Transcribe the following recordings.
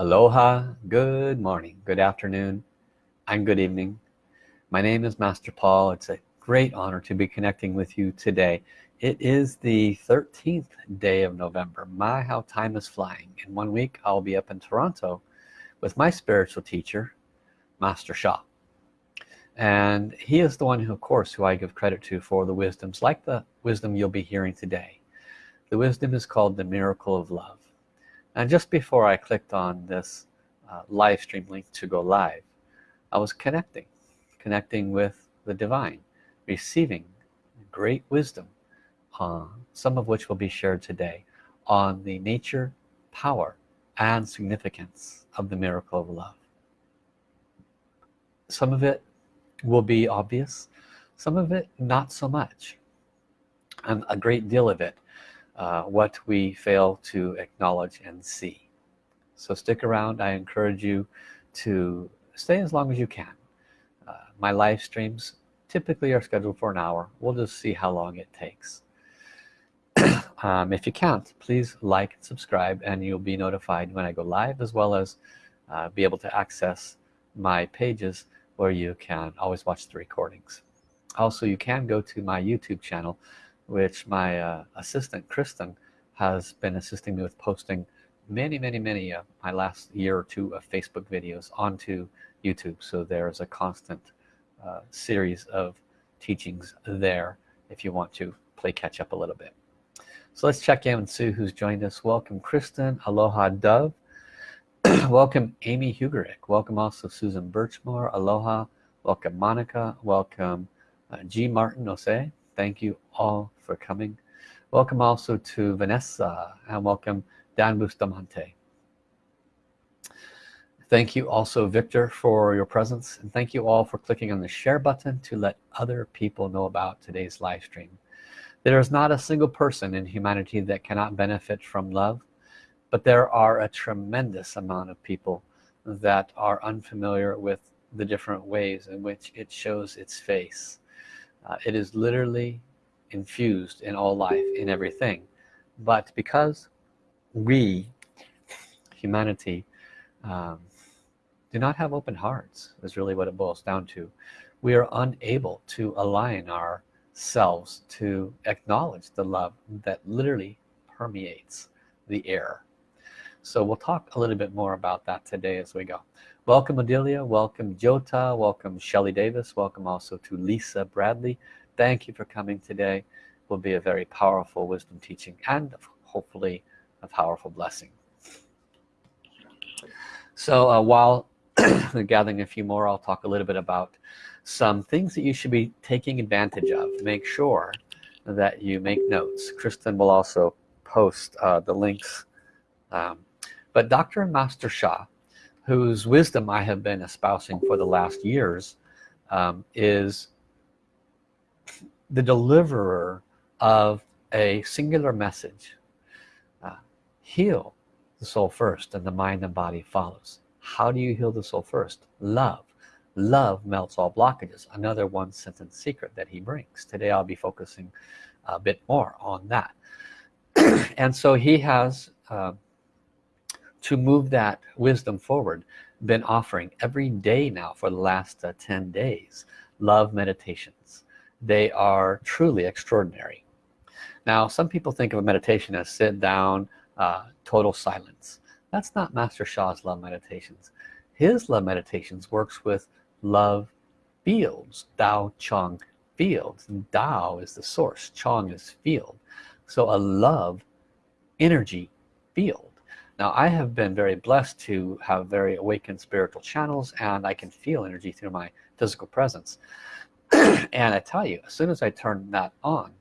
Aloha, good morning, good afternoon, and good evening. My name is Master Paul. It's a great honor to be connecting with you today. It is the 13th day of November. My, how time is flying. In one week, I'll be up in Toronto with my spiritual teacher, Master Sha. And he is the one who, of course, who I give credit to for the wisdoms, like the wisdom you'll be hearing today. The wisdom is called the miracle of love and just before I clicked on this uh, live stream link to go live I was connecting connecting with the divine receiving great wisdom uh, some of which will be shared today on the nature power and significance of the miracle of love. Some of it will be obvious some of it not so much and a great deal of it uh, what we fail to acknowledge and see. So stick around. I encourage you to stay as long as you can. Uh, my live streams typically are scheduled for an hour. We'll just see how long it takes. Um, if you can't please like and subscribe and you'll be notified when I go live as well as uh, be able to access my pages where you can always watch the recordings. Also you can go to my YouTube channel which my uh, assistant Kristen has been assisting me with posting many many many uh, my last year or two of Facebook videos onto YouTube. So there's a constant uh, series of teachings there if you want to play catch up a little bit. So let's check in and see who's joined us. Welcome Kristen. Aloha Dove. Welcome Amy Hugerick. Welcome also Susan Birchmore. Aloha. Welcome Monica. Welcome uh, G. Martin Ose thank you all for coming. Welcome also to Vanessa and welcome Dan Bustamante. Thank you also Victor for your presence and thank you all for clicking on the share button to let other people know about today's live stream. There is not a single person in humanity that cannot benefit from love but there are a tremendous amount of people that are unfamiliar with the different ways in which it shows its face uh, it is literally infused in all life in everything. But because we humanity um, do not have open hearts is really what it boils down to we are unable to align ourselves to acknowledge the love that literally permeates the air. So we'll talk a little bit more about that today as we go welcome Adelia. Welcome Jota. Welcome Shelly Davis. Welcome also to Lisa Bradley. Thank you for coming today. Will be a very powerful wisdom teaching and hopefully a powerful blessing. So uh, while gathering a few more I'll talk a little bit about some things that you should be taking advantage of. Make sure that you make notes. Kristen will also post uh, the links. Um, but Dr. Master Sha whose wisdom I have been espousing for the last years um, is the deliverer of a singular message. Uh, heal the soul first and the mind and body follows. How do you heal the soul first? Love. Love melts all blockages. Another one sentence secret that he brings. Today I'll be focusing a bit more on that. And so he has uh, to move that wisdom forward been offering every day now for the last uh, 10 days love meditations. They are truly extraordinary. Now some people think of a meditation as sit down uh, total silence. That's not Master Sha's love meditations. His love meditations works with love fields. Dao Chong fields. And Tao is the source. Chong is field. So a love energy field now I have been very blessed to have very awakened spiritual channels and I can feel energy through my physical presence. And I tell you as soon as I turn that on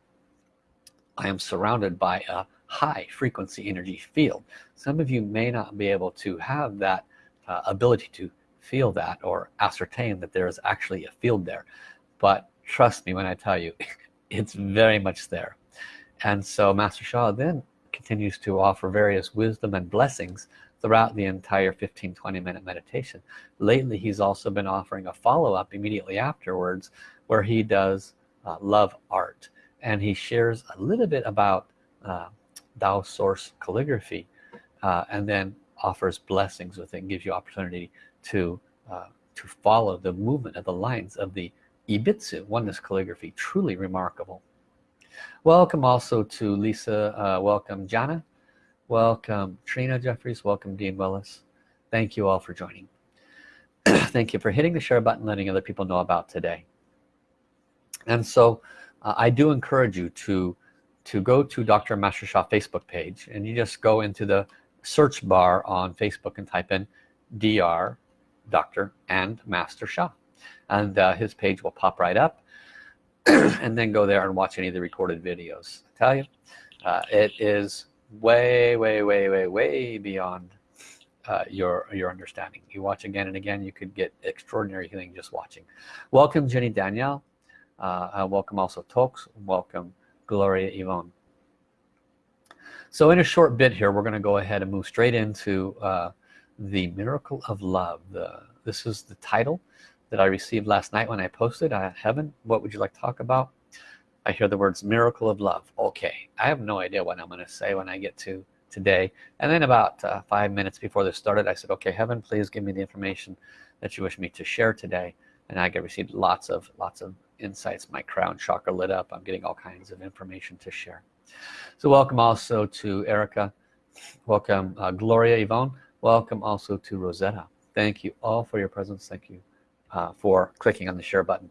I am surrounded by a high frequency energy field. Some of you may not be able to have that uh, ability to feel that or ascertain that there is actually a field there. But trust me when I tell you it's very much there. And so Master Sha then continues to offer various wisdom and blessings throughout the entire 15-20 minute meditation. Lately he's also been offering a follow-up immediately afterwards where he does uh, love art. And he shares a little bit about uh, Tao source calligraphy uh, and then offers blessings with it and gives you opportunity to uh, to follow the movement of the lines of the Yi Bi Zi. Oneness calligraphy truly remarkable welcome also to Lisa uh, welcome Jana welcome Trina Jeffries welcome Dean Willis thank you all for joining thank you for hitting the share button letting other people know about today and so uh, I do encourage you to to go to Dr. Master Sha Facebook page and you just go into the search bar on Facebook and type in DR Dr. and Master Sha and uh, his page will pop right up and then go there and watch any of the recorded videos. I tell you uh, it is way way way way way beyond uh, your your understanding. You watch again and again you could get extraordinary healing just watching. Welcome Jenny Danielle. Uh, uh welcome also Tox. Welcome Gloria Yvonne. So in a short bit here we're gonna go ahead and move straight into uh, the miracle of love. The this is the title that I received last night when I posted I heaven what would you like to talk about? I hear the words miracle of love. Okay I have no idea what I'm gonna say when I get to today. And then about uh, five minutes before this started I said okay heaven please give me the information that you wish me to share today. And I get received lots of lots of insights. My crown chakra lit up. I'm getting all kinds of information to share. So welcome also to Erica. Welcome uh, Gloria Yvonne. Welcome also to Rosetta. Thank you all for your presence. Thank you uh, for clicking on the share button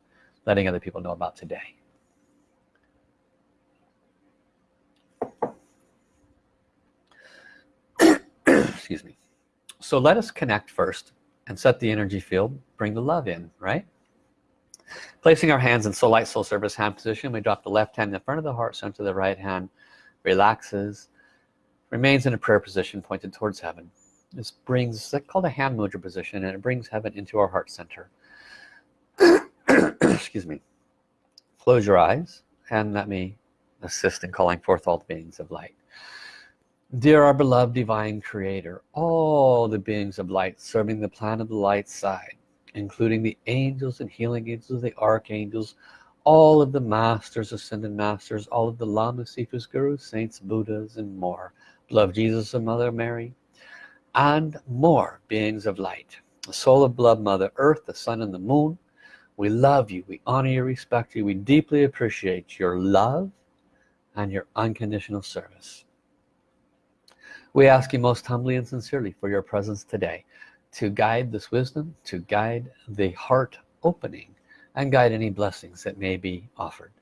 letting other people know about today. Excuse me. So let us connect first and set the energy field bring the love in right? Placing our hands in soul light soul service hand position we drop the left hand in front of the heart center the right hand relaxes remains in a prayer position pointed towards heaven. This brings it's called a hand mudra position and it brings heaven into our heart center excuse me. Close your eyes and let me assist in calling forth all the beings of light. Dear our beloved divine creator all the beings of light serving the plan of the light side including the angels and healing angels the archangels all of the masters ascended masters all of the lamas sifus gurus saints buddhas and more. Love jesus and mother mary and more beings of light. The soul of blood mother earth the sun and the moon we love you. We honor you. Respect you. We deeply appreciate your love and your unconditional service. We ask you most humbly and sincerely for your presence today to guide this wisdom to guide the heart opening and guide any blessings that may be offered.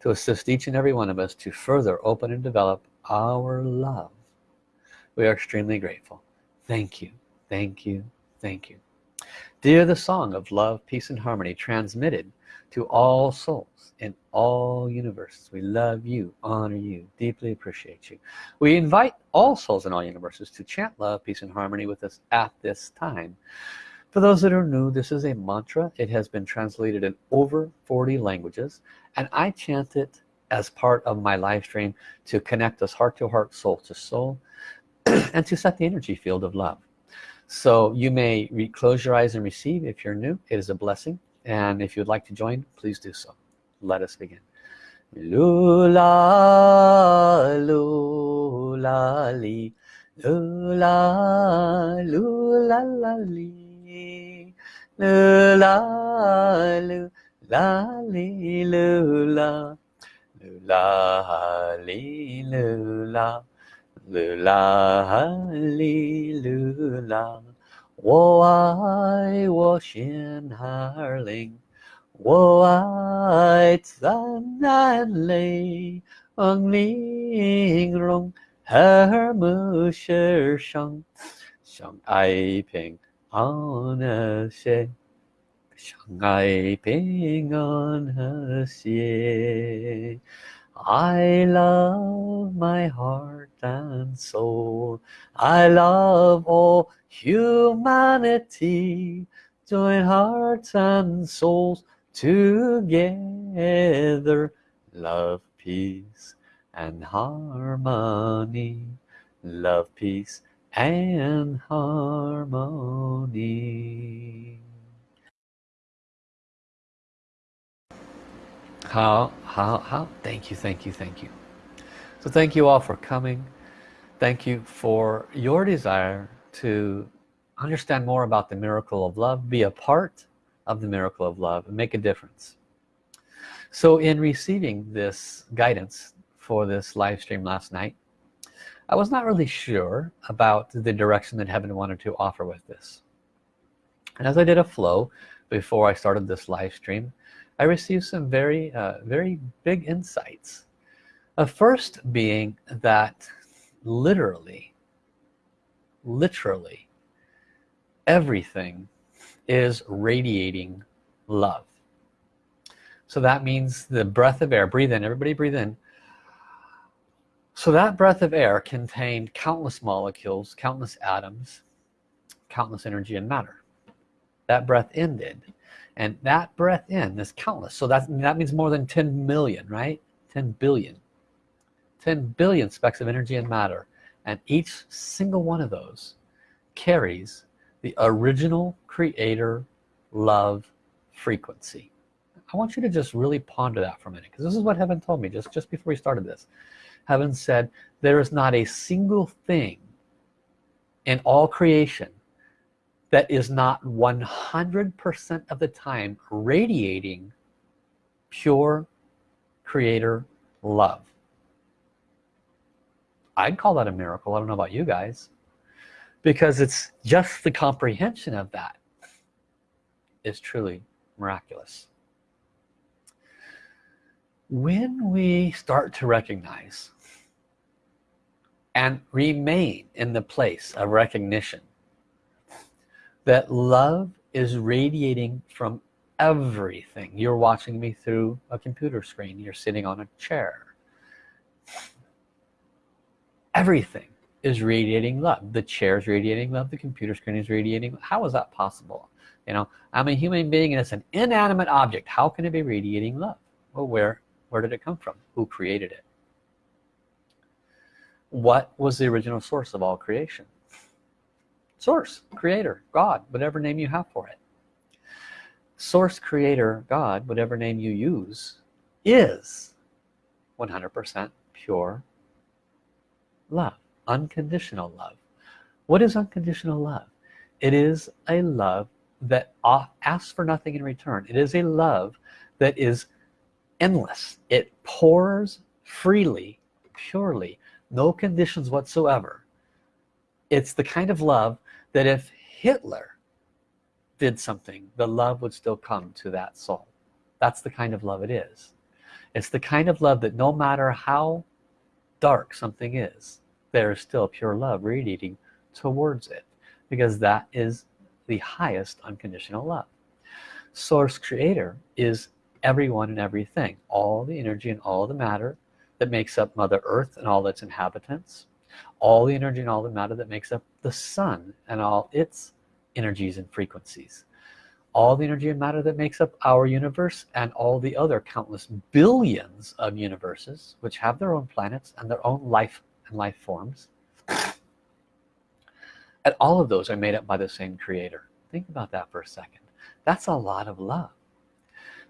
To assist each and every one of us to further open and develop our love. We are extremely grateful. Thank you. Thank you. Thank you dear the song of love peace and harmony transmitted to all souls in all universes. We love you honor you deeply appreciate you. We invite all souls in all universes to chant love peace and harmony with us at this time. For those that are new this is a mantra. It has been translated in over 40 languages and I chant it as part of my live stream to connect us heart to heart soul to soul and to set the energy field of love so you may close your eyes and receive if you're new. It is a blessing. And if you'd like to join please do so. Let us begin. Lula lula li. Lula lula la li. Lula lula li lula. Lula li lula lula li lula 我爱我心儿灵，我爱赞南雷，昂玲珑和睦世上，相爱平安和谐，相爱平安和谐。I love my heart and soul. I love all humanity. Join hearts and souls together. Love, peace, and harmony. Love, peace, and harmony. How, how, how? Thank you, thank you, thank you. So thank you all for coming. Thank you for your desire to understand more about the miracle of love, be a part of the miracle of love, and make a difference. So in receiving this guidance for this live stream last night, I was not really sure about the direction that heaven wanted to offer with this. And as I did a flow before I started this live stream, I received some very uh, very big insights. A first being that literally literally everything is radiating love. So that means the breath of air breathe in everybody breathe in. So that breath of air contained countless molecules countless atoms countless energy and matter. That breath ended and that breath in is countless. So that that means more than 10 million right? 10 billion. 10 billion specks of energy and matter. And each single one of those carries the original creator love frequency. I want you to just really ponder that for a minute because this is what heaven told me just just before we started this. Heaven said there is not a single thing in all creation that is not 100% of the time radiating pure creator love. I'd call that a miracle. I don't know about you guys. Because it's just the comprehension of that is truly miraculous. When we start to recognize and remain in the place of recognition that love is radiating from everything. You're watching me through a computer screen. You're sitting on a chair. Everything is radiating love. The chair is radiating love. The computer screen is radiating how is that possible? You know I'm a human being and it's an inanimate object. How can it be radiating love? Well where where did it come from? Who created it? What was the original source of all creation source creator God whatever name you have for it. Source creator God whatever name you use is 100% pure love unconditional love. What is unconditional love? It is a love that asks for nothing in return. It is a love that is endless. It pours freely purely no conditions whatsoever. It's the kind of love that if Hitler did something the love would still come to that soul. That's the kind of love it is. It's the kind of love that no matter how dark something is there is still pure love radiating towards it because that is the highest unconditional love. Source creator is everyone and everything all the energy and all the matter that makes up mother earth and all its inhabitants all the energy and all the matter that makes up the sun and all its energies and frequencies. All the energy and matter that makes up our universe and all the other countless billions of universes which have their own planets and their own life and life forms. And all of those are made up by the same creator. Think about that for a second. That's a lot of love.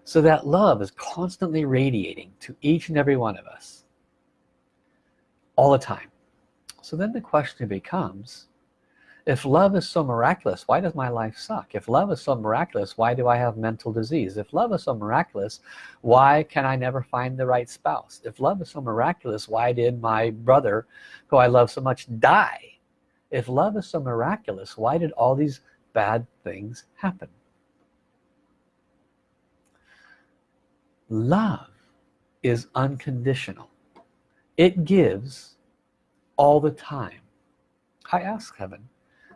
So that love is constantly radiating to each and every one of us. All the time. So then the question becomes if love is so miraculous why does my life suck? If love is so miraculous why do I have mental disease? If love is so miraculous why can I never find the right spouse? If love is so miraculous why did my brother who I love so much die? If love is so miraculous why did all these bad things happen? Love is unconditional. It gives all the time. I ask heaven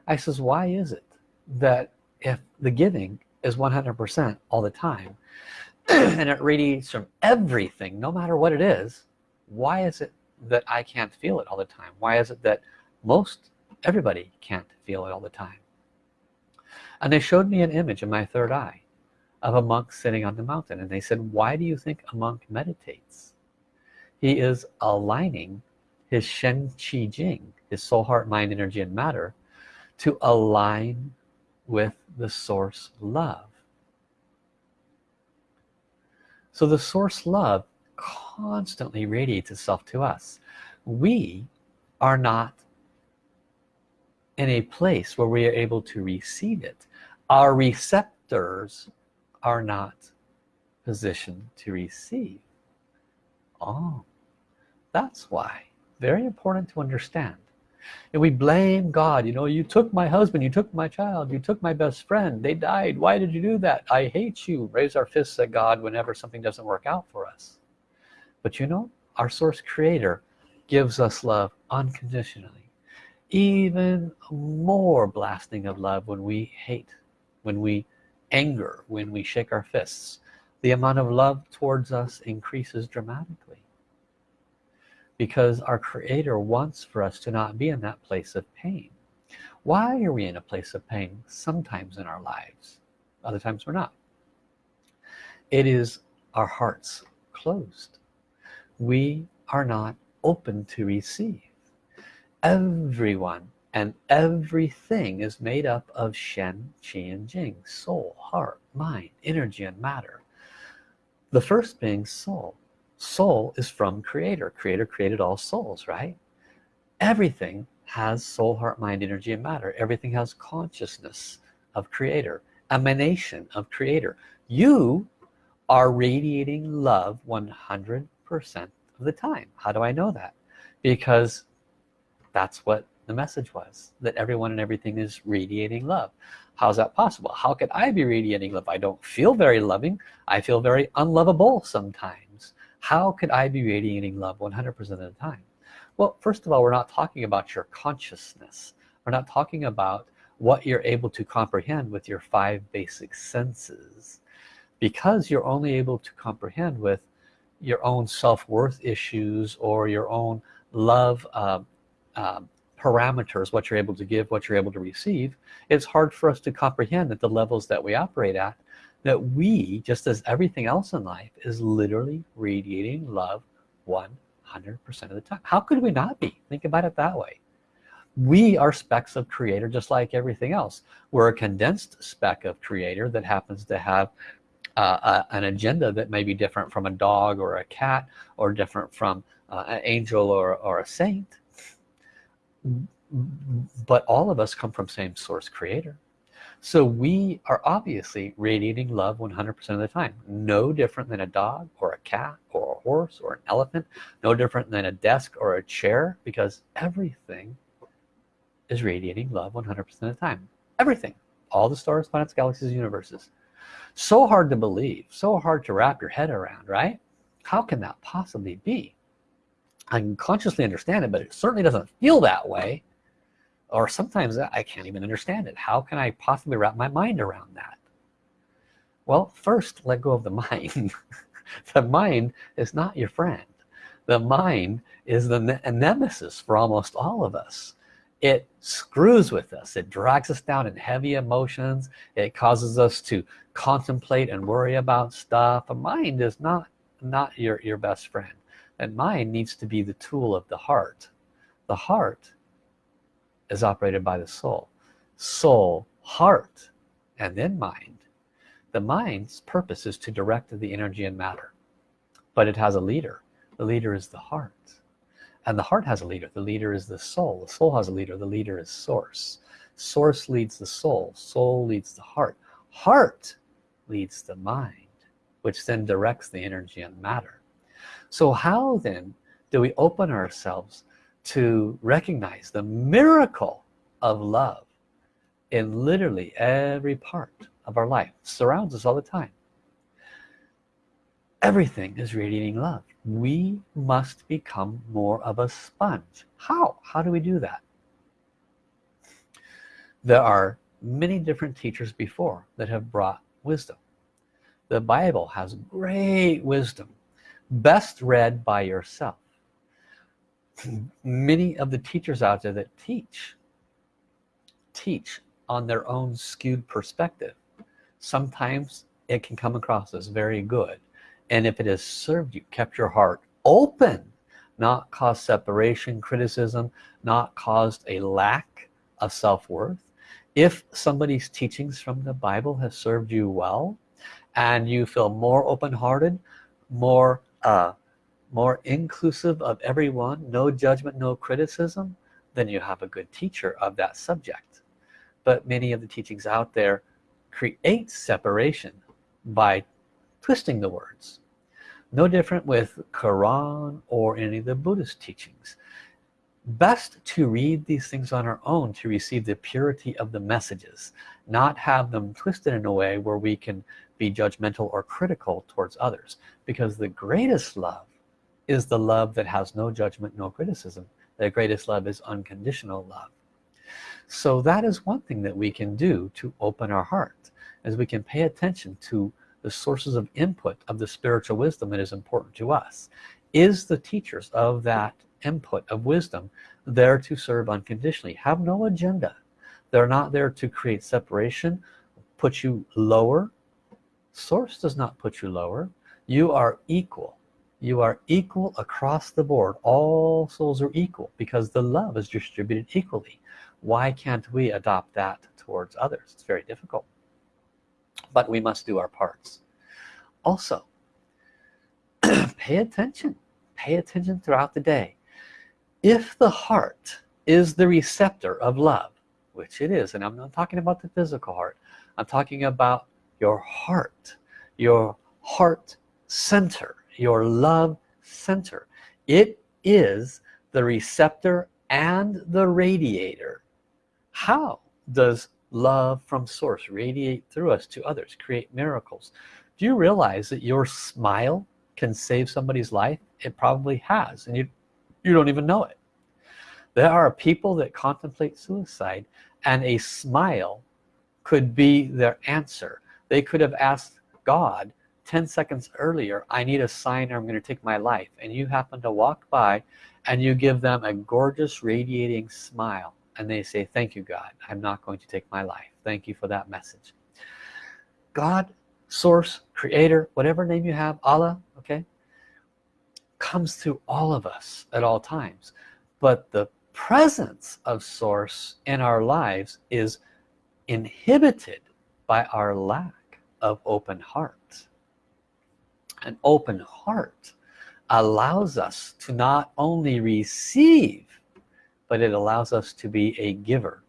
I says why is it that if the giving is 100% all the time and it radiates from everything no matter what it is why is it that I can't feel it all the time? Why is it that most everybody can't feel it all the time? And they showed me an image in my third eye of a monk sitting on the mountain and they said why do you think a monk meditates? He is aligning his Shen Qi Jing his soul heart mind energy and matter to align with the source love. So the source love constantly radiates itself to us. We are not in a place where we are able to receive it. Our receptors are not positioned to receive. Oh that's why. Very important to understand and we blame God. You know you took my husband you took my child you took my best friend. They died. Why did you do that? I hate you. Raise our fists at God whenever something doesn't work out for us. But you know our source creator gives us love unconditionally. Even more blasting of love when we hate when we anger when we shake our fists. The amount of love towards us increases dramatically because our creator wants for us to not be in that place of pain. Why are we in a place of pain sometimes in our lives other times we're not? It is our hearts closed. We are not open to receive. Everyone and everything is made up of Shen, Qi, and Jing soul, heart, mind, energy, and matter. The first being soul soul is from creator. Creator created all souls right? Everything has soul heart mind energy and matter. Everything has consciousness of creator emanation of creator. You are radiating love 100 percent of the time. How do I know that? Because that's what the message was that everyone and everything is radiating love. How's that possible? How could I be radiating love? I don't feel very loving. I feel very unlovable sometimes how could I be radiating love 100% of the time? Well first of all we're not talking about your consciousness. We're not talking about what you're able to comprehend with your five basic senses. Because you're only able to comprehend with your own self-worth issues or your own love uh, uh, parameters what you're able to give what you're able to receive it's hard for us to comprehend at the levels that we operate at that we just as everything else in life is literally radiating love 100% of the time. How could we not be? Think about it that way. We are specks of creator just like everything else. We're a condensed speck of creator that happens to have uh, an agenda that may be different from a dog or a cat or different from uh, an angel or, or a saint. But all of us come from same source creator so we are obviously radiating love 100% of the time. No different than a dog or a cat or a horse or an elephant. No different than a desk or a chair because everything is radiating love 100% of the time. Everything. All the stars planets galaxies universes. So hard to believe. So hard to wrap your head around right? How can that possibly be? I can consciously understand it but it certainly doesn't feel that way or sometimes I can't even understand it. How can I possibly wrap my mind around that? Well first let go of the mind. The mind is not your friend. The mind is the ne nemesis for almost all of us. It screws with us. It drags us down in heavy emotions. It causes us to contemplate and worry about stuff. A mind is not not your your best friend. And mind needs to be the tool of the heart. The heart is operated by the soul. Soul heart and then mind. The mind's purpose is to direct the energy and matter but it has a leader. The leader is the heart. And the heart has a leader. The leader is the soul. The soul has a leader. The leader is source. Source leads the soul. Soul leads the heart. Heart leads the mind which then directs the energy and matter. So how then do we open ourselves to recognize the miracle of love in literally every part of our life. Surrounds us all the time. Everything is radiating love. We must become more of a sponge. How? How do we do that? There are many different teachers before that have brought wisdom. The Bible has great wisdom best read by yourself many of the teachers out there that teach teach on their own skewed perspective. Sometimes it can come across as very good. And if it has served you kept your heart open not caused separation criticism not caused a lack of self-worth if somebody's teachings from the Bible has served you well and you feel more open-hearted more uh, more inclusive of everyone no judgment no criticism then you have a good teacher of that subject. But many of the teachings out there create separation by twisting the words. No different with Quran or any of the Buddhist teachings. Best to read these things on our own to receive the purity of the messages not have them twisted in a way where we can be judgmental or critical towards others. Because the greatest love is the love that has no judgment no criticism. The greatest love is unconditional love. So that is one thing that we can do to open our heart as we can pay attention to the sources of input of the spiritual wisdom that is important to us. Is the teachers of that input of wisdom there to serve unconditionally? Have no agenda. They're not there to create separation put you lower. Source does not put you lower. You are equal you are equal across the board. All souls are equal because the love is distributed equally. Why can't we adopt that towards others? It's very difficult. But we must do our parts. Also pay attention. Pay attention throughout the day. If the heart is the receptor of love which it is and I'm not talking about the physical heart I'm talking about your heart your heart center your love center. It is the receptor and the radiator. How does love from source radiate through us to others create miracles? Do you realize that your smile can save somebody's life? It probably has and you you don't even know it. There are people that contemplate suicide and a smile could be their answer. They could have asked God 10 seconds earlier I need a sign or I'm gonna take my life. And you happen to walk by and you give them a gorgeous radiating smile and they say thank you God. I'm not going to take my life. Thank you for that message. God source creator whatever name you have Allah okay comes to all of us at all times. But the presence of source in our lives is inhibited by our lack of open heart an open heart allows us to not only receive but it allows us to be a giver.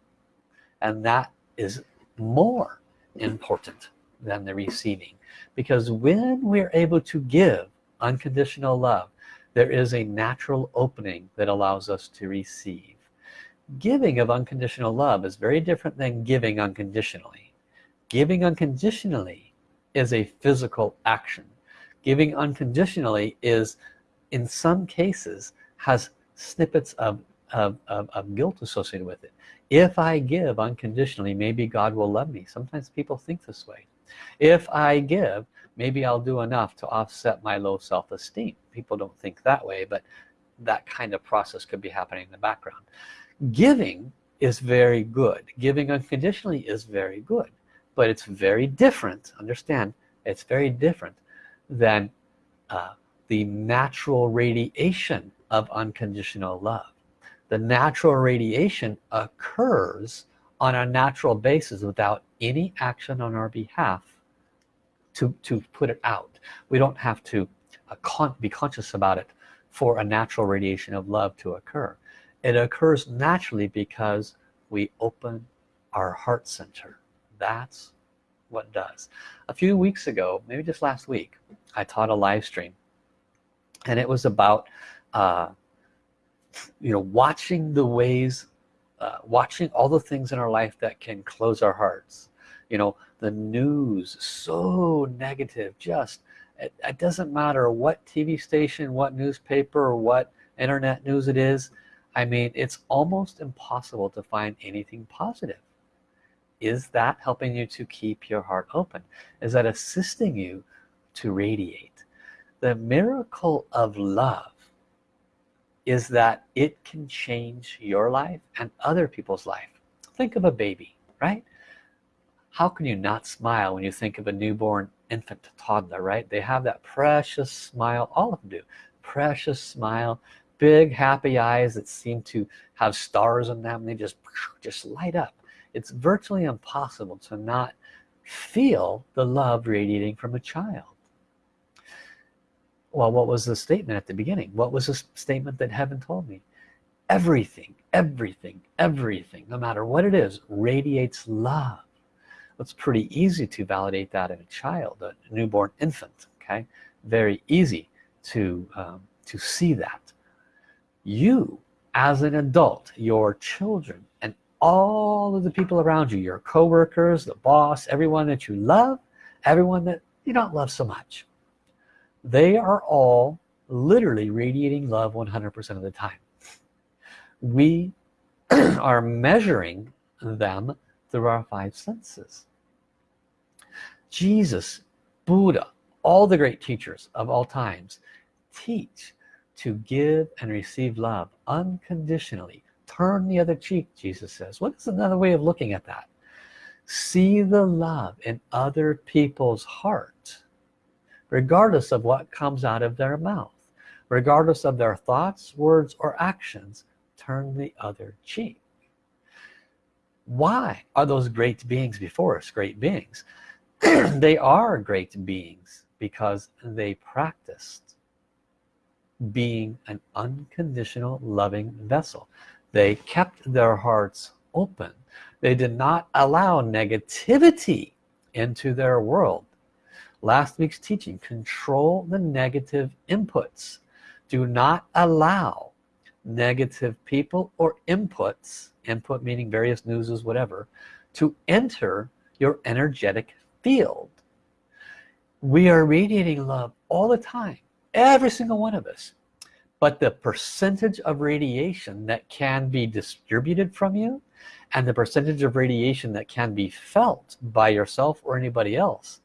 And that is more important than the receiving. Because when we're able to give unconditional love there is a natural opening that allows us to receive. Giving of unconditional love is very different than giving unconditionally. Giving unconditionally is a physical action giving unconditionally is in some cases has snippets of, of, of, of guilt associated with it. If I give unconditionally maybe God will love me. Sometimes people think this way. If I give maybe I'll do enough to offset my low self-esteem. People don't think that way but that kind of process could be happening in the background. Giving is very good. Giving unconditionally is very good but it's very different. Understand? It's very different than uh, the natural radiation of unconditional love. The natural radiation occurs on a natural basis without any action on our behalf to to put it out. We don't have to uh, con be conscious about it for a natural radiation of love to occur. It occurs naturally because we open our heart center. That's what does. A few weeks ago maybe just last week I taught a live stream. And it was about uh, you know watching the ways uh, watching all the things in our life that can close our hearts. You know the news so negative just it, it doesn't matter what TV station what newspaper or what internet news it is. I mean it's almost impossible to find anything positive is that helping you to keep your heart open? Is that assisting you to radiate? The miracle of love is that it can change your life and other people's life. Think of a baby right? How can you not smile when you think of a newborn infant toddler right? They have that precious smile all of them do. Precious smile big happy eyes that seem to have stars in them. They just just light up it's virtually impossible to not feel the love radiating from a child. Well what was the statement at the beginning? What was the statement that heaven told me? Everything everything everything no matter what it is radiates love. It's pretty easy to validate that in a child a newborn infant okay? Very easy to um, to see that. You as an adult your children and all of the people around you your co-workers the boss everyone that you love everyone that you don't love so much. They are all literally radiating love 100% of the time. We are measuring them through our five senses. Jesus Buddha all the great teachers of all times teach to give and receive love unconditionally turn the other cheek Jesus says. What is another way of looking at that? See the love in other people's heart regardless of what comes out of their mouth regardless of their thoughts words or actions. Turn the other cheek. Why are those great beings before us great beings? They are great beings because they practiced being an unconditional loving vessel they kept their hearts open. They did not allow negativity into their world. Last week's teaching control the negative inputs. Do not allow negative people or inputs input meaning various newses whatever to enter your energetic field. We are radiating love all the time every single one of us but the percentage of radiation that can be distributed from you and the percentage of radiation that can be felt by yourself or anybody else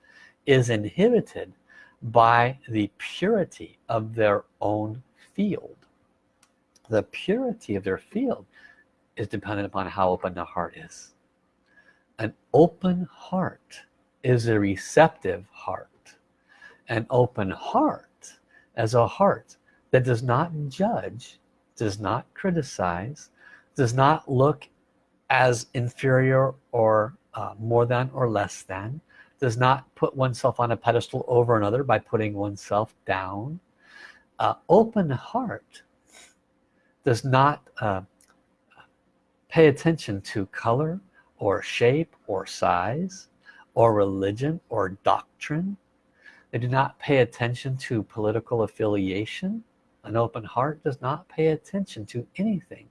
is inhibited by the purity of their own field. The purity of their field is dependent upon how open the heart is. An open heart is a receptive heart. An open heart as a heart that does not judge does not criticize does not look as inferior or uh, more than or less than does not put oneself on a pedestal over another by putting oneself down uh, open heart does not uh, pay attention to color or shape or size or religion or doctrine. They do not pay attention to political affiliation an open heart does not pay attention to anything.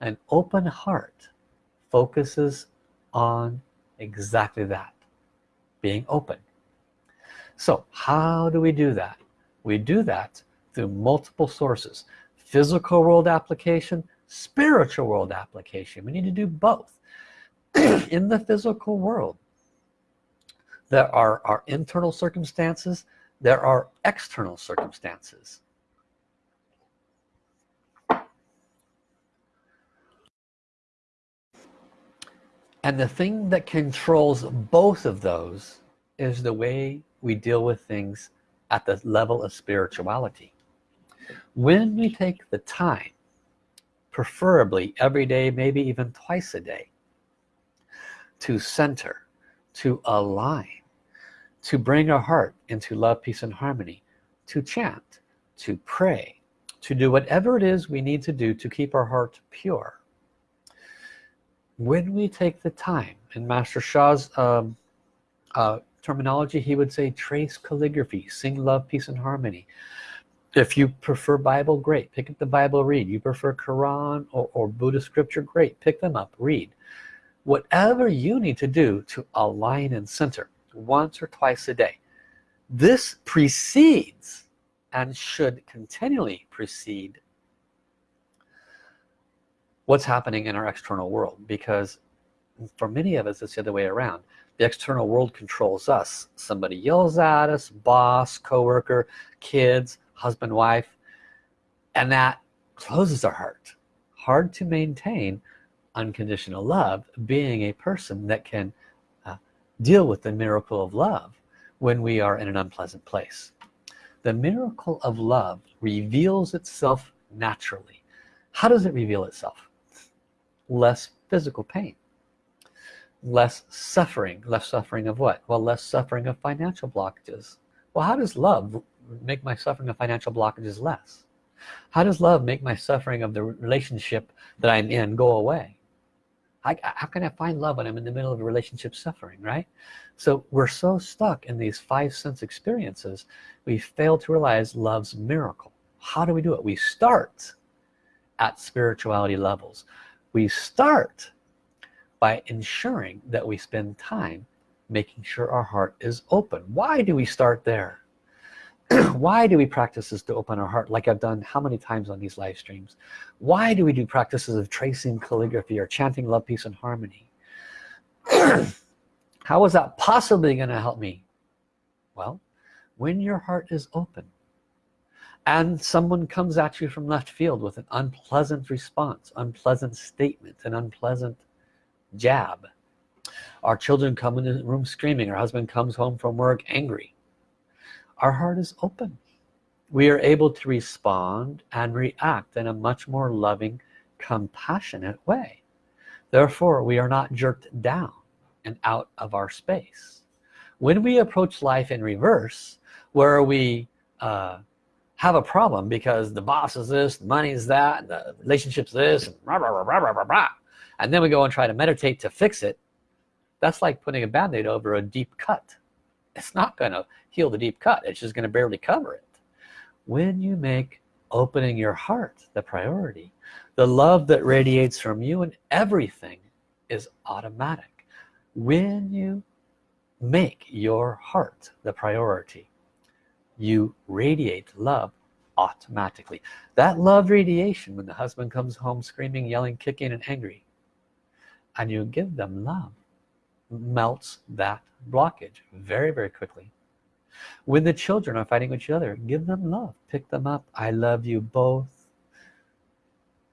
An open heart focuses on exactly that being open. So how do we do that? We do that through multiple sources physical world application spiritual world application. We need to do both. In the physical world there are our internal circumstances there are external circumstances and the thing that controls both of those is the way we deal with things at the level of spirituality. When we take the time preferably every day maybe even twice a day to center to align to bring our heart into love peace and harmony to chant to pray to do whatever it is we need to do to keep our heart pure when we take the time in Master Sha's um, uh, terminology he would say trace calligraphy sing love peace and harmony. If you prefer Bible great. Pick up the Bible read. You prefer Quran or, or Buddhist scripture great. Pick them up read. Whatever you need to do to align and center once or twice a day this precedes and should continually precede what's happening in our external world because for many of us it's the other way around. The external world controls us. Somebody yells at us boss coworker kids husband wife and that closes our heart. Hard to maintain unconditional love being a person that can uh, deal with the miracle of love when we are in an unpleasant place. The miracle of love reveals itself naturally. How does it reveal itself less physical pain. Less suffering. Less suffering of what? Well less suffering of financial blockages. Well how does love make my suffering of financial blockages less? How does love make my suffering of the relationship that I'm in go away? I, how can I find love when I'm in the middle of a relationship suffering right? So we're so stuck in these five sense experiences we fail to realize love's miracle. How do we do it? We start at spirituality levels we start by ensuring that we spend time making sure our heart is open. Why do we start there? Why do we practice this to open our heart like I've done how many times on these live streams? Why do we do practices of tracing calligraphy or chanting love peace and harmony? How is that possibly going to help me? Well when your heart is open and someone comes at you from left field with an unpleasant response unpleasant statement an unpleasant jab. Our children come in the room screaming. Our husband comes home from work angry. Our heart is open. We are able to respond and react in a much more loving compassionate way. Therefore we are not jerked down and out of our space. When we approach life in reverse where we uh, have a problem because the boss is this the money is that the relationship's this and, rah, rah, rah, and then we go and try to meditate to fix it. That's like putting a band-aid over a deep cut. It's not gonna heal the deep cut. It's just gonna barely cover it. When you make opening your heart the priority the love that radiates from you and everything is automatic. When you make your heart the priority you radiate love automatically. That love radiation when the husband comes home screaming yelling kicking and angry and you give them love melts that blockage very very quickly. When the children are fighting with each other give them love. Pick them up. I love you both.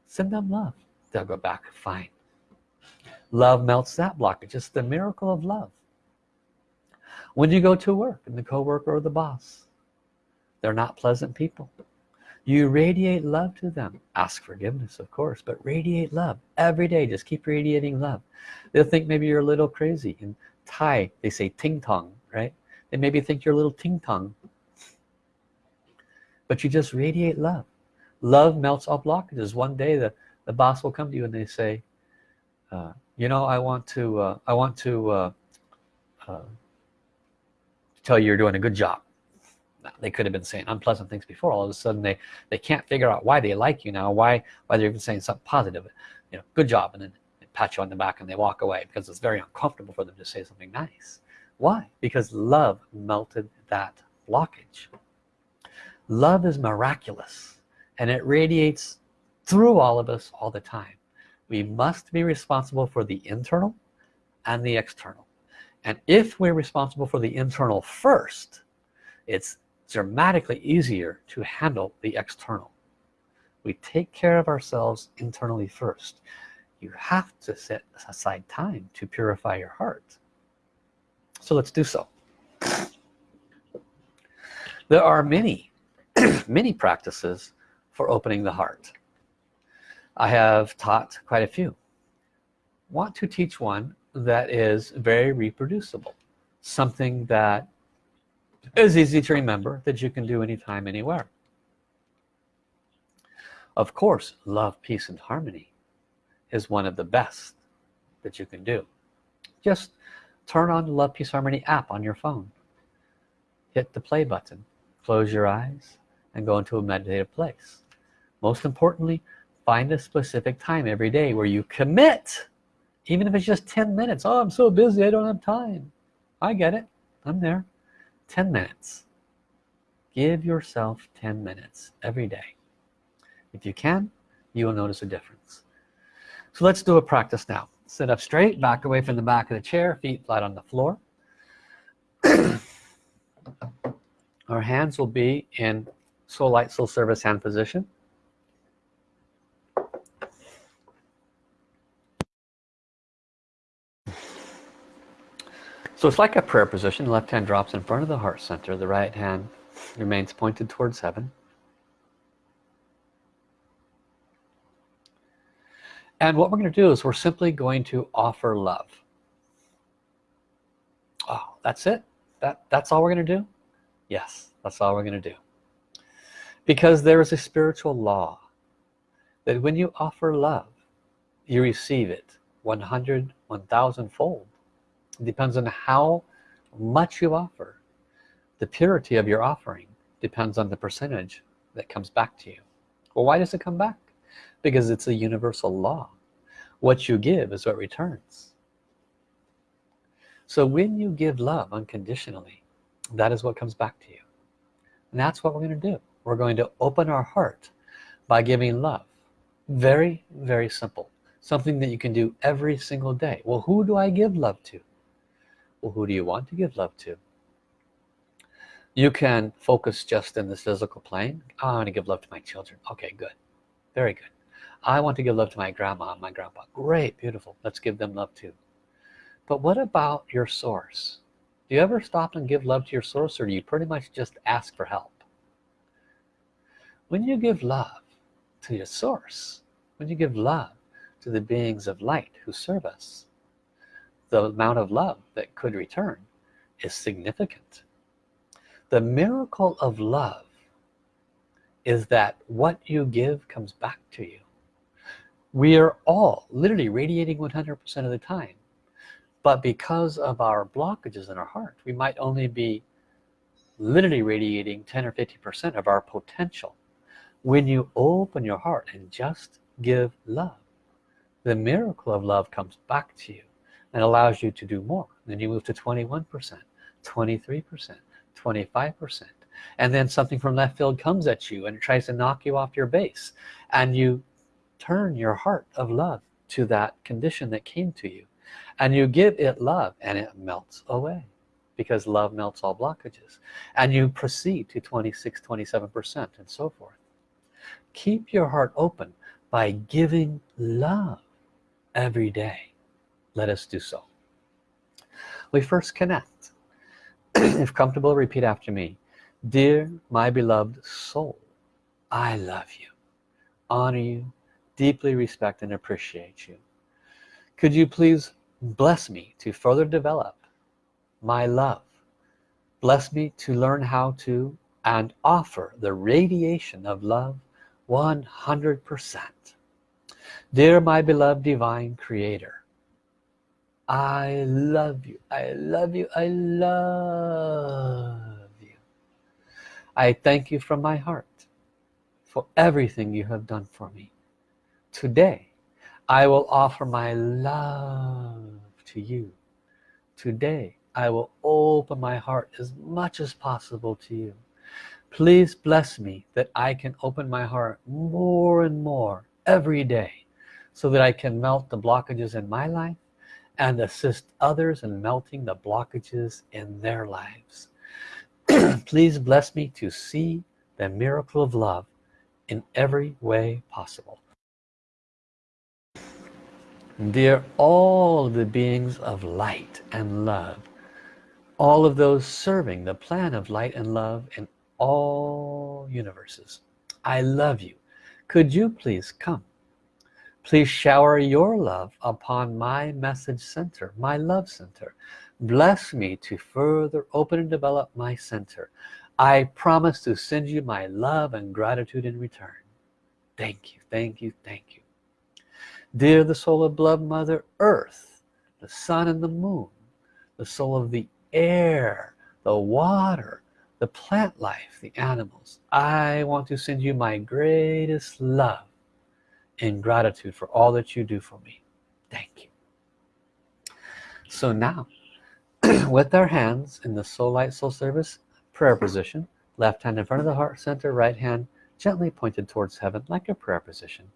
Send them love. They'll go back fine. Love melts that blockage. It's the miracle of love. When you go to work and the co-worker or the boss they're not pleasant people. You radiate love to them. Ask forgiveness of course but radiate love every day. Just keep radiating love. They'll think maybe you're a little crazy in Thai. They say ting tong right? They maybe think you're a little ting tong. But you just radiate love. Love melts all blockages. One day the the boss will come to you and they say uh, you know I want to uh, I want to uh, uh tell you you're doing a good job they could have been saying unpleasant things before. All of a sudden they they can't figure out why they like you now why why they're even saying something positive. You know good job and then pat you on the back and they walk away because it's very uncomfortable for them to say something nice. Why? Because love melted that blockage. Love is miraculous and it radiates through all of us all the time. We must be responsible for the internal and the external. And if we're responsible for the internal first it's dramatically easier to handle the external. We take care of ourselves internally first. You have to set aside time to purify your heart. So let's do so. There are many many practices for opening the heart. I have taught quite a few. Want to teach one that is very reproducible something that is easy to remember that you can do anytime anywhere. Of course love peace and harmony is one of the best that you can do. Just turn on the love peace harmony app on your phone. Hit the play button close your eyes and go into a meditative place. Most importantly find a specific time every day where you commit even if it's just 10 minutes. Oh I'm so busy I don't have time. I get it. I'm there 10 minutes. Give yourself 10 minutes every day. If you can you will notice a difference. So let's do a practice now. Sit up straight back away from the back of the chair feet flat on the floor. Our hands will be in soul light soul service hand position So it's like a prayer position. The left hand drops in front of the heart center. The right hand remains pointed towards heaven. And what we're going to do is we're simply going to offer love. Oh, that's it? That, that's all we're going to do? Yes, that's all we're going to do. because there is a spiritual law that when you offer love you receive it 100 1000 fold it depends on how much you offer. The purity of your offering depends on the percentage that comes back to you. Well why does it come back? Because it's a universal law. What you give is what returns. So when you give love unconditionally that is what comes back to you. And that's what we're going to do. We're going to open our heart by giving love. Very very simple. Something that you can do every single day. Well who do I give love to who do you want to give love to? You can focus just in this physical plane. Oh, I want to give love to my children. Okay good. Very good. I want to give love to my grandma and my grandpa. Great beautiful. Let's give them love too. But what about your source? Do you ever stop and give love to your source or do you pretty much just ask for help? When you give love to your source when you give love to the beings of light who serve us the amount of love that could return is significant. The miracle of love is that what you give comes back to you. We are all literally radiating 100% of the time but because of our blockages in our heart we might only be literally radiating 10 or 50 percent of our potential. When you open your heart and just give love the miracle of love comes back to you and allows you to do more. Then you move to 21 percent 23 percent 25 percent. And then something from left field comes at you and it tries to knock you off your base. And you turn your heart of love to that condition that came to you. And you give it love and it melts away because love melts all blockages. And you proceed to 26 27 percent and so forth. Keep your heart open by giving love every day let us do so. We first connect. If comfortable repeat after me. Dear my beloved soul I love you honor you deeply respect and appreciate you. Could you please bless me to further develop my love? Bless me to learn how to and offer the radiation of love 100%. Dear my beloved divine creator, I love you, I love you, I love you. I thank you from my heart for everything you have done for me. Today, I will offer my love to you. Today, I will open my heart as much as possible to you please bless me that I can open my heart more and more every day so that I can melt the blockages in my life and assist others in melting the blockages in their lives. Please bless me to see the miracle of love in every way possible. Dear all the beings of light and love all of those serving the plan of light and love in all universes I love you. Could you please come please shower your love upon my message center my love center. Bless me to further open and develop my center. I promise to send you my love and gratitude in return. Thank you thank you thank you. Dear the soul of blood mother earth the sun and the moon the soul of the air the water the plant life the animals I want to send you my greatest love and gratitude for all that you do for me. Thank you. So now with our hands in the soul light soul service prayer position left hand in front of the heart center right hand gently pointed towards heaven like a prayer position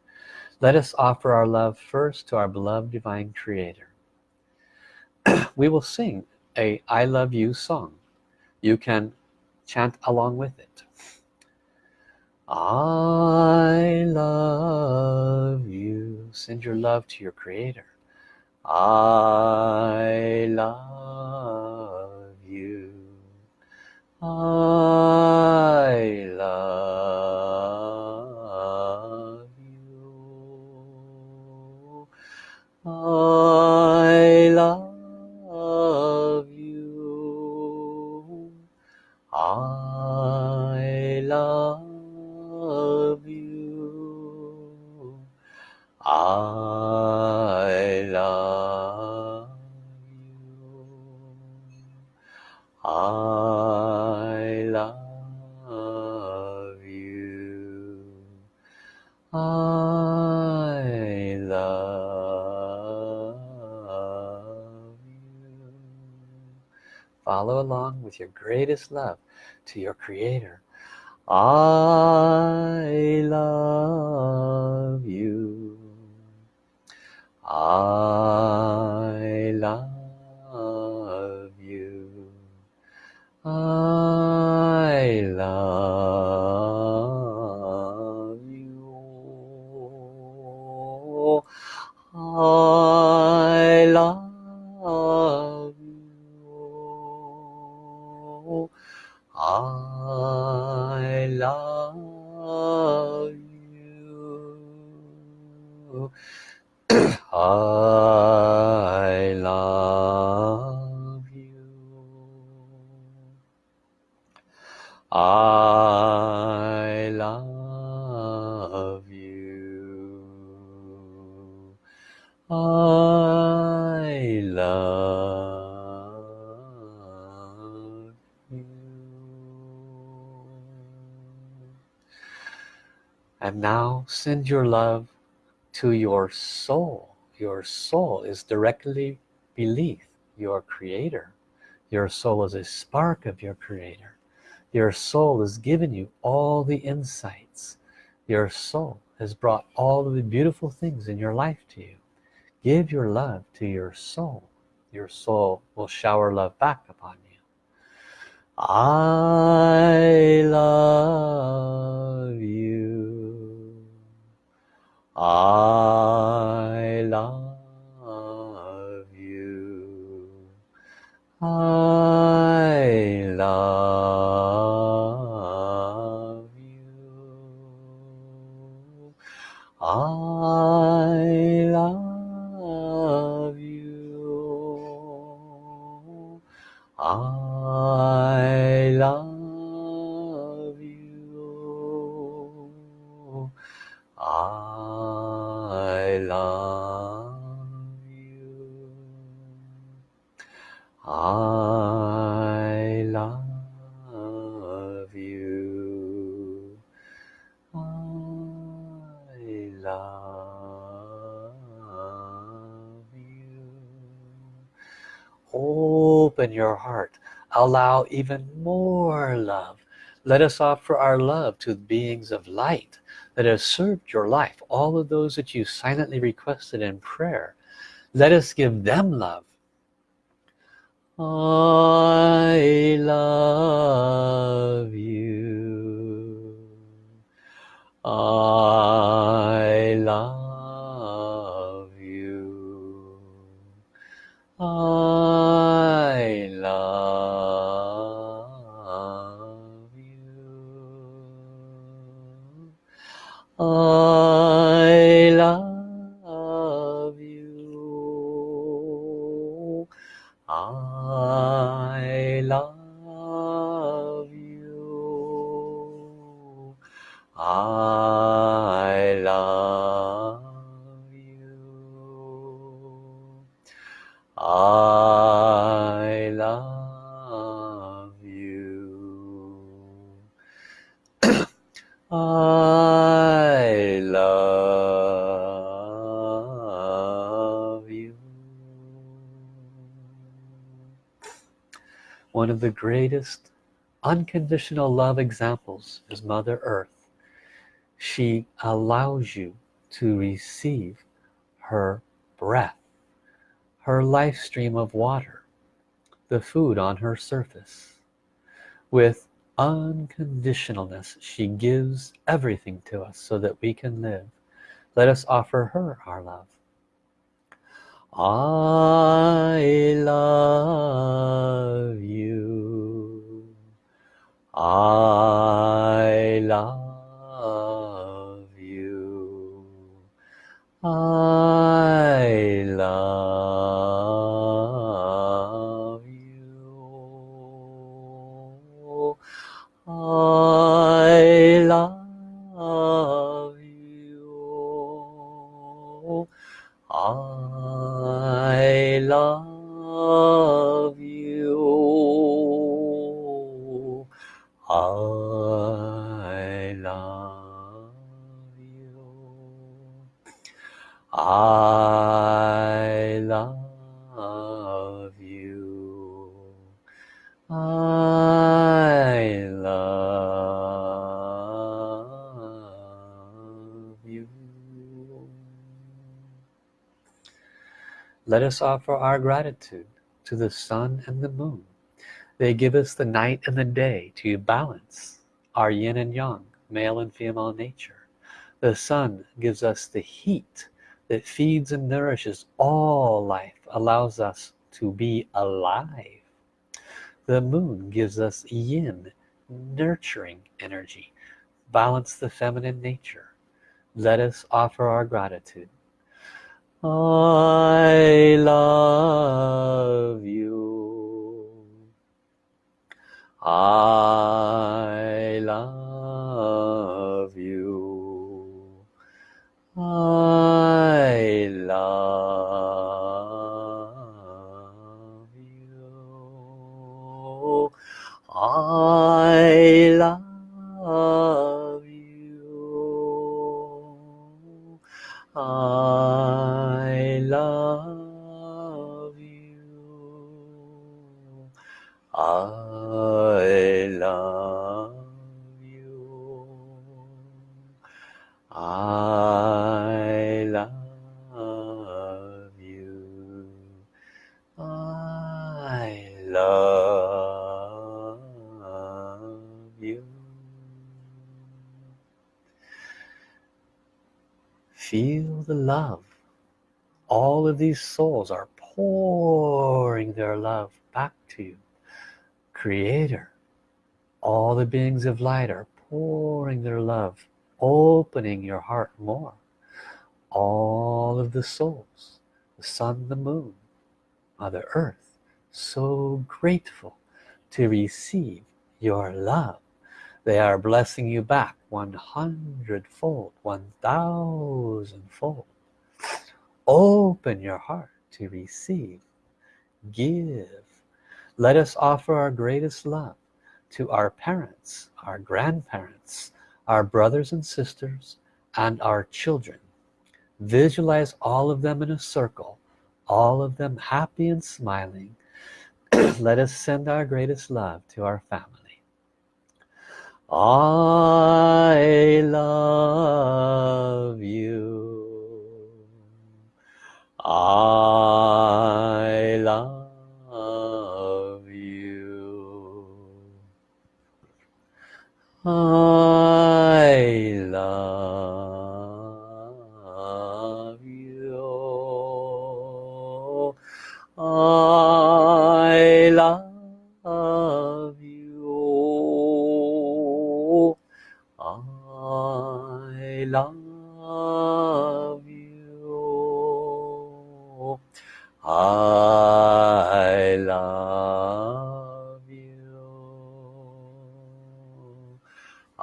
let us offer our love first to our beloved divine creator. We will sing a I love you song. You can chant along with it I love you. Send your love to your creator. I love you. I love you. I love your greatest love to your creator. I love you. I I love you. I love you. And now send your love to your soul. Your soul is directly beneath your creator. Your soul is a spark of your creator your soul has given you all the insights. Your soul has brought all of the beautiful things in your life to you. Give your love to your soul. Your soul will shower love back upon you. I love you. I love you. I love allow even more love. Let us offer our love to beings of light that have served your life all of those that you silently requested in prayer. Let us give them love. I love you. I love you. I greatest unconditional love examples is Mother Earth. She allows you to receive her breath her life stream of water the food on her surface. With unconditionalness she gives everything to us so that we can live. Let us offer her our love. I love you I love you. I love you. I us offer our gratitude to the sun and the moon. They give us the night and the day to balance our yin and yang, male and female nature. The sun gives us the heat that feeds and nourishes all life, allows us to be alive. The moon gives us yin, nurturing energy, balance the feminine nature. Let us offer our gratitude. I love you. I The love. All of these souls are pouring their love back to you. Creator. All the beings of light are pouring their love, opening your heart more. All of the souls, the sun, the moon, Mother Earth, so grateful to receive your love. They are blessing you back 100 fold, 1000 fold. Open your heart to receive. Give. Let us offer our greatest love to our parents, our grandparents, our brothers and sisters, and our children. Visualize all of them in a circle, all of them happy and smiling. Let us send our greatest love to our family. I love you. I love you. I love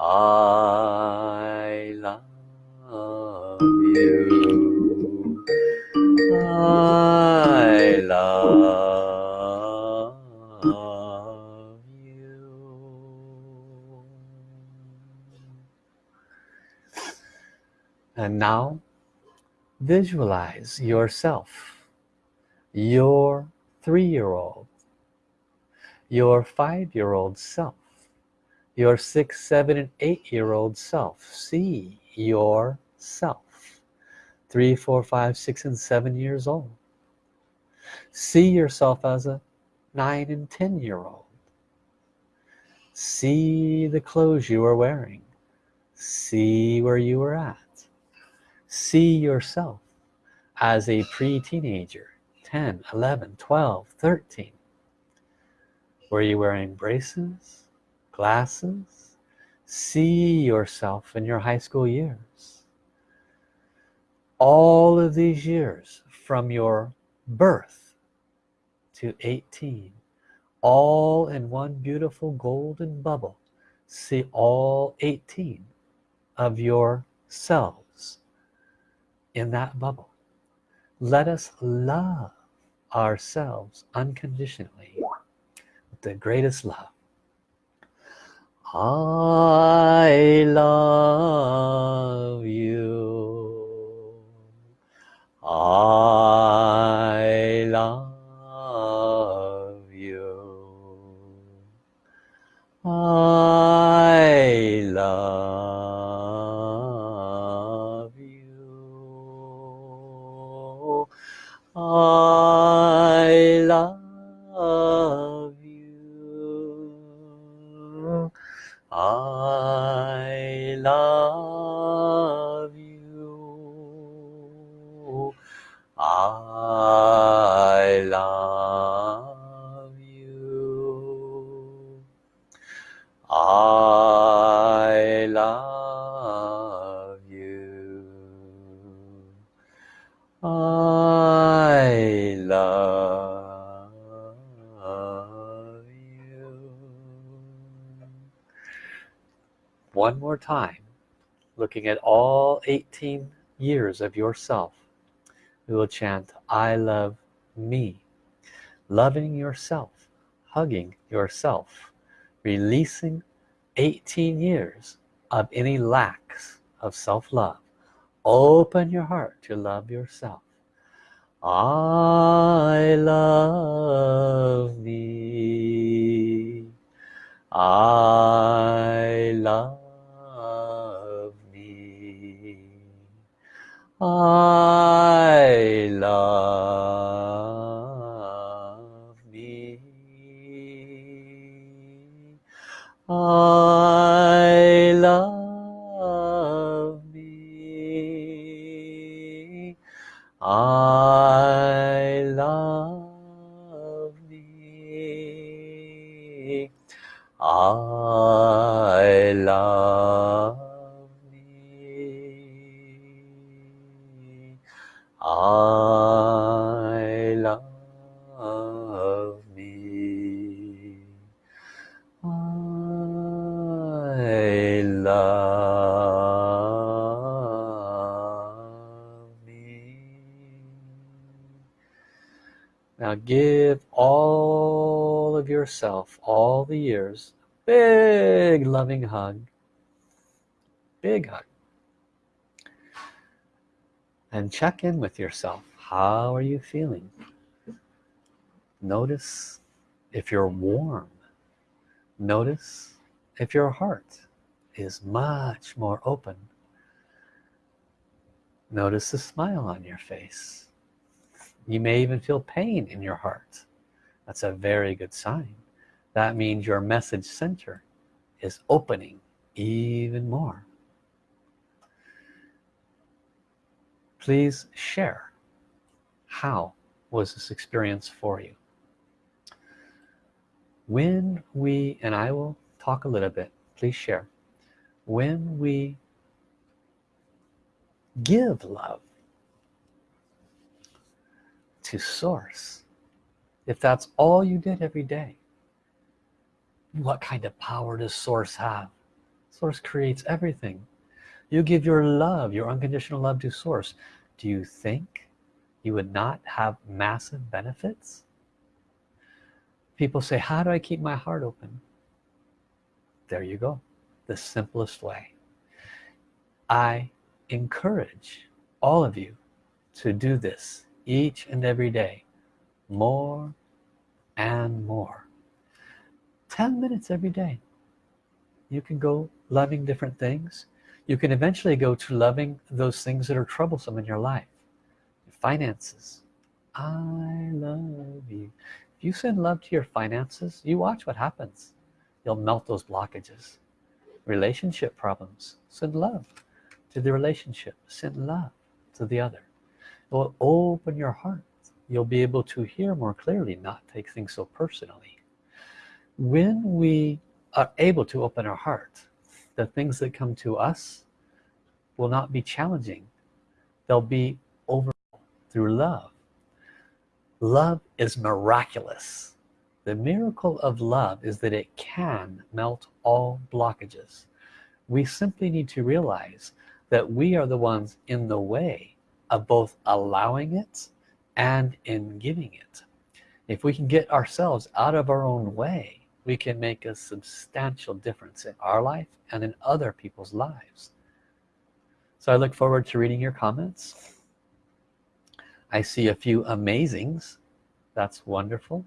I love you. I love you. And now visualize yourself, your three-year-old, your five-year-old self, your six, seven, and eight-year-old self. See yourself, three, four, five, six, and seven years old. See yourself as a nine and ten year old. See the clothes you are wearing. See where you were at. See yourself as a pre-teenager, 10, 11, 12, 13. Were you wearing braces, glasses? See yourself in your high school years. All of these years from your birth to 18 all in one beautiful golden bubble see all 18 of your selves in that bubble let us love ourselves unconditionally with the greatest love I love you. I love you. I love you. I love time looking at all 18 years of yourself we will chant I love me. Loving yourself hugging yourself releasing 18 years of any lacks of self-love open your heart to love yourself. I love me. I 啊 give all of yourself all the years big loving hug. Big hug. And check in with yourself. How are you feeling? Notice if you're warm notice if your heart is much more open. Notice the smile on your face you may even feel pain in your heart. That's a very good sign. That means your message center is opening even more. Please share. How was this experience for you? When we and I will talk a little bit please share. When we give love to source. If that's all you did every day what kind of power does source have? Source creates everything. You give your love your unconditional love to source. Do you think you would not have massive benefits? People say how do I keep my heart open? There you go. The simplest way. I encourage all of you to do this each and every day more and more. 10 minutes every day. You can go loving different things. You can eventually go to loving those things that are troublesome in your life. Finances. I love you. If you send love to your finances you watch what happens. You'll melt those blockages. Relationship problems. Send love to the relationship. Send love to the other will open your heart. You'll be able to hear more clearly not take things so personally. When we are able to open our heart the things that come to us will not be challenging. They'll be over through love. Love is miraculous. The miracle of love is that it can melt all blockages. We simply need to realize that we are the ones in the way of both allowing it and in giving it. If we can get ourselves out of our own way we can make a substantial difference in our life and in other people's lives. So I look forward to reading your comments. I see a few amazings. That's wonderful.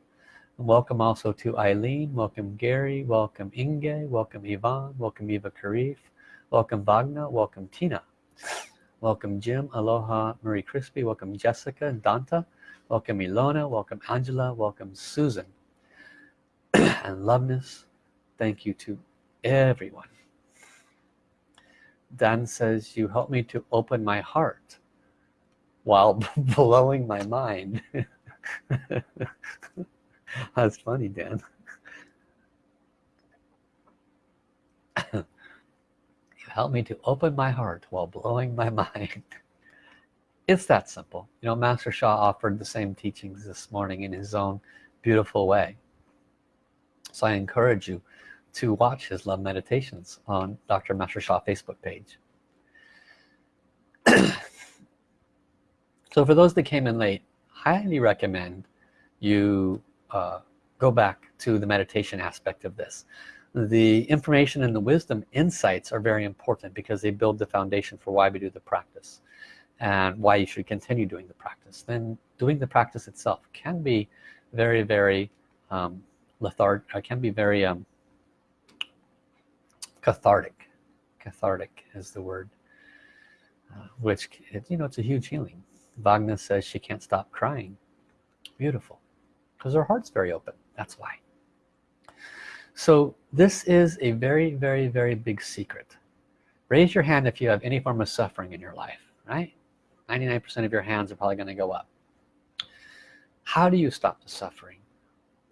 Welcome also to Eileen welcome Gary welcome Inge welcome Yvonne welcome Eva Karif welcome Wagner welcome Tina welcome Jim. Aloha Marie Crispy. Welcome Jessica and Danta. Welcome Ilona. Welcome Angela. Welcome Susan. And loveness thank you to everyone. Dan says you help me to open my heart while blowing my mind. That's funny Dan you help me to open my heart while blowing my mind. It's that simple. You know Master Sha offered the same teachings this morning in his own beautiful way. So I encourage you to watch his love meditations on Dr. Master Sha Facebook page. So for those that came in late highly recommend you uh, go back to the meditation aspect of this the information and the wisdom insights are very important because they build the foundation for why we do the practice and why you should continue doing the practice. Then doing the practice itself can be very very um, lethargic uh, can be very um, cathartic. Cathartic is the word uh, which you know it's a huge healing. Wagner says she can't stop crying. Beautiful. Because her heart's very open. That's why so this is a very very very big secret. Raise your hand if you have any form of suffering in your life right? 99% of your hands are probably going to go up. How do you stop the suffering?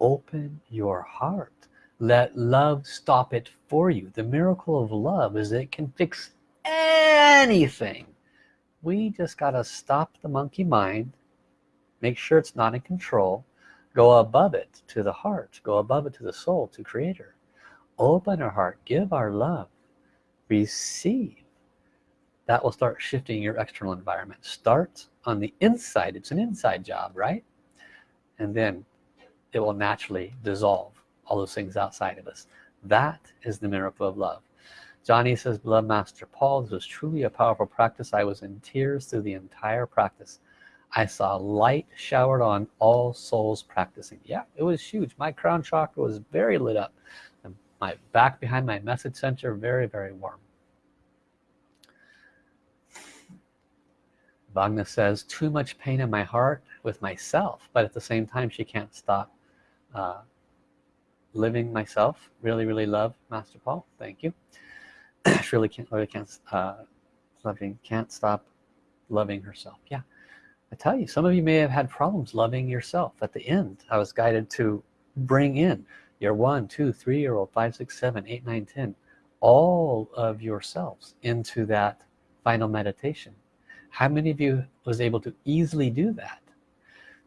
Open your heart. Let love stop it for you. The miracle of love is it can fix anything. We just got to stop the monkey mind make sure it's not in control go above it to the heart. Go above it to the soul to creator. Open our heart. Give our love. Receive. That will start shifting your external environment. Start on the inside. It's an inside job right? And then it will naturally dissolve all those things outside of us. That is the miracle of love. Johnny says beloved master Paul this was truly a powerful practice. I was in tears through the entire practice I saw light showered on all souls practicing. Yeah it was huge. My crown chakra was very lit up. And my back behind my message center very very warm. Wagner says too much pain in my heart with myself but at the same time she can't stop uh, living myself. Really really love Master Paul. Thank you. She really can't really can't uh, loving can't stop loving herself. Yeah I tell you some of you may have had problems loving yourself. At the end I was guided to bring in your one two three year old five six seven eight nine ten all of yourselves into that final meditation. How many of you was able to easily do that?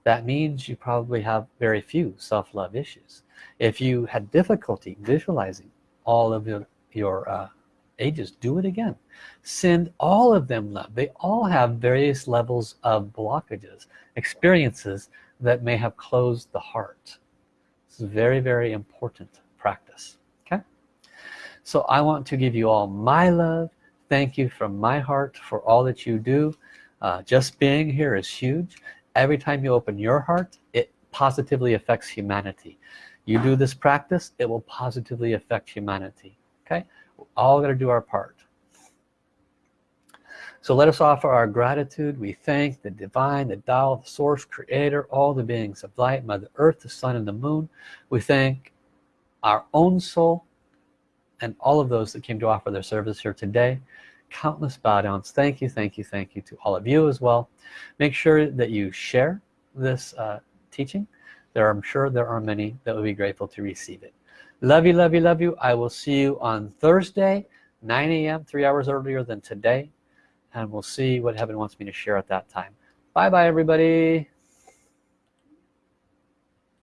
That means you probably have very few self-love issues. If you had difficulty visualizing all of your, your uh, ages do it again. Send all of them love. They all have various levels of blockages experiences that may have closed the heart. It's very very important practice okay? So I want to give you all my love. Thank you from my heart for all that you do. Uh, just being here is huge. Every time you open your heart it positively affects humanity. You do this practice it will positively affect humanity okay all got to do our part. So let us offer our gratitude. We thank the divine the Tao the source creator all the beings of light mother earth the sun and the moon. We thank our own soul and all of those that came to offer their service here today. Countless bow downs. Thank you thank you thank you to all of you as well. Make sure that you share this uh, teaching. There I'm sure there are many that will be grateful to receive it love you love you love you. I will see you on Thursday 9 a.m. three hours earlier than today. And we'll see what heaven wants me to share at that time. Bye bye everybody